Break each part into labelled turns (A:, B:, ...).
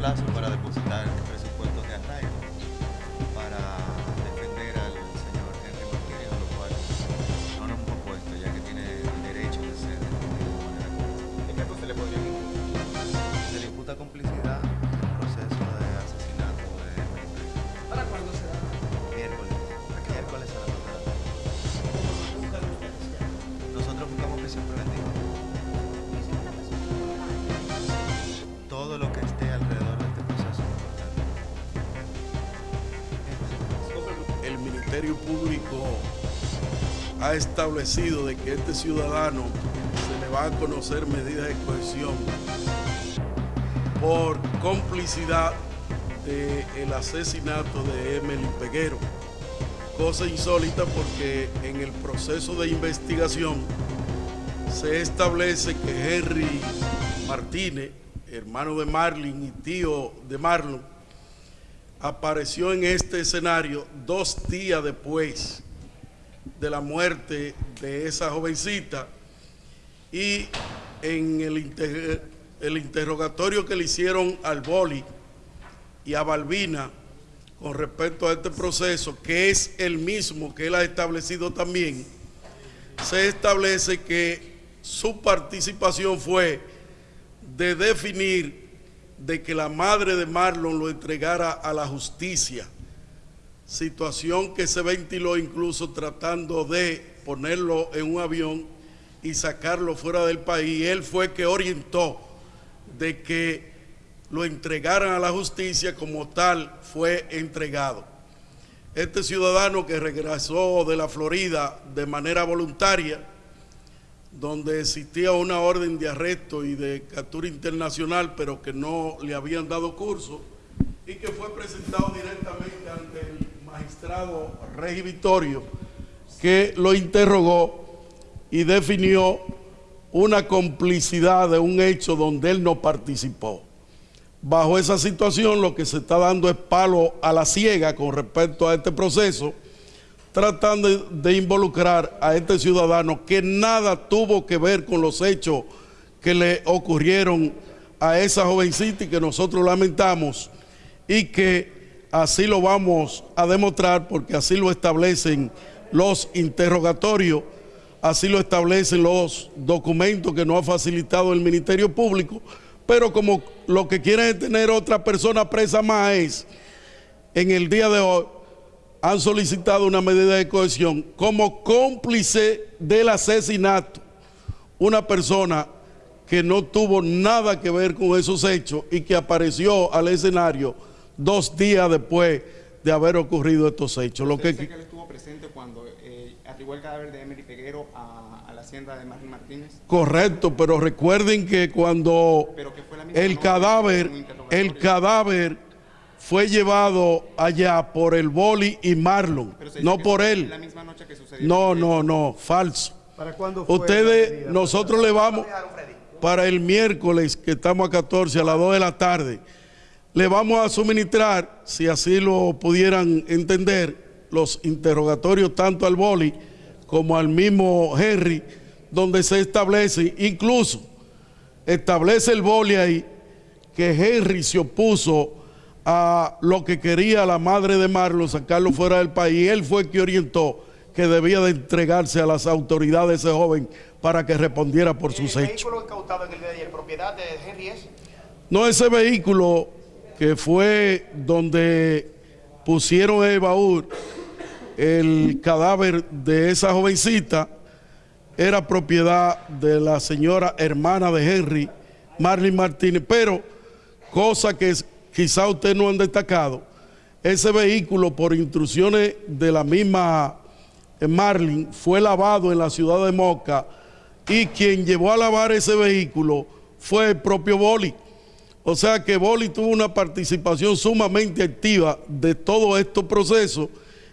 A: plazo para depositar
B: Público ha establecido de que este ciudadano se le va a conocer medidas de cohesión por complicidad del asesinato de Emily Peguero. Cosa insólita porque en el proceso de investigación se establece que Henry Martínez, hermano de Marlin y tío de Marlon, apareció en este escenario dos días después de la muerte de esa jovencita y en el, el interrogatorio que le hicieron al Boli y a Balbina con respecto a este proceso, que es el mismo que él ha establecido también, se establece que su participación fue de definir de que la madre de Marlon lo entregara a la justicia, situación que se ventiló incluso tratando de ponerlo en un avión y sacarlo fuera del país. Él fue que orientó de que lo entregaran a la justicia como tal fue entregado. Este ciudadano que regresó de la Florida de manera voluntaria, donde existía una orden de arresto y de captura internacional, pero que no le habían dado curso, y que fue presentado directamente ante el magistrado Regi Vittorio, que lo interrogó y definió una complicidad de un hecho donde él no participó. Bajo esa situación lo que se está dando es palo a la ciega con respecto a este proceso, tratando de, involucrar a este ciudadano que nada tuvo que ver con los hechos que le ocurrieron a esa jovencita y que nosotros lamentamos y que así lo vamos a demostrar porque así lo establecen los interrogatorios, así lo establecen los documentos que nos ha facilitado el Ministerio Público, pero como lo que quieren es tener otra persona presa más es, en el día de hoy, han solicitado una medida de cohesión como cómplice del asesinato, una persona que no tuvo nada que ver con esos hechos y que apareció al escenario dos días después de haber ocurrido estos hechos. Lo
C: ¿Usted
B: que,
C: él estuvo presente cuando eh, arribó el cadáver de Emery Peguero a, a la hacienda de Marlon Martínez?
B: correcto, pero recuerden que cuando
C: Pero que fue la misma
B: el cadáver, el cadáver fue llevado allá por el Boli y Marlon, no por él.
C: La misma noche que sucedió.
B: No, no, no, falso.
D: ¿Para cuándo fue
B: Ustedes,
D: medida?
B: nosotros le vamos para el miércoles, que estamos a 14, a las 2 de la tarde, le vamos a suministrar, si así lo pudieran entender, los interrogatorios tanto al Boli como al mismo Henry, donde se establece, incluso establece el Boli ahí, que Henry se opuso a lo que quería la madre de Marlon, sacarlo fuera del país. Él fue que orientó que debía de entregarse a las autoridades ese joven para que respondiera por sus
E: ¿El
B: hechos.
E: vehículo incautado en el día de ayer, propiedad de Henry es?
B: No ese vehículo que fue donde pusieron el baúl el cadáver de esa jovencita, era propiedad de la señora hermana de Henry, Marlene Martínez, pero cosa que es- quizá ustedes no han destacado, ese vehículo por instrucciones de la misma eh, Marlene fue lavado en la ciudad de Moca y quien llevó a lavar ese vehículo fue el propio Boli. O sea que Boli tuvo una participación sumamente activa de todos estos procesos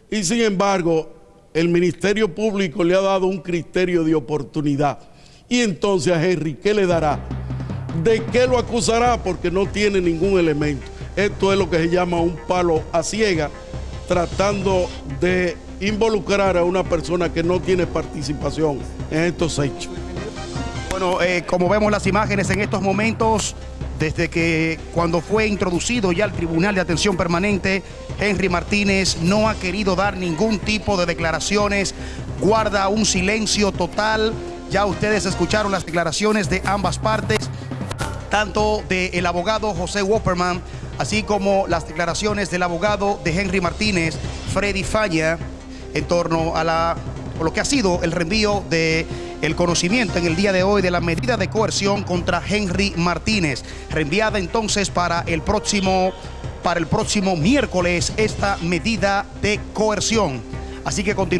B: y sin embargo el Ministerio Público le ha dado un criterio de oportunidad. Y entonces a Henry, ¿qué le dará? ¿De qué lo acusará? Porque no tiene ningún elemento. Esto es lo que se llama un palo a ciega, tratando de involucrar a una persona que no tiene participación en estos hechos.
D: Bueno, eh, como vemos las imágenes en estos momentos, desde que cuando fue introducido ya al Tribunal de Atención Permanente, Henry Martínez no ha querido dar ningún tipo de declaraciones, guarda un silencio total. Ya ustedes escucharon las declaraciones de ambas partes, tanto del abogado José Wopperman, así como las declaraciones del abogado de Henry Martínez, Freddy Falla, en torno a lo que ha sido el reenvío de el conocimiento en el día de hoy de la medida de coerción contra Henry Martínez, reenviada entonces para el próximo, para el próximo miércoles esta medida de coerción. Así que continuamos.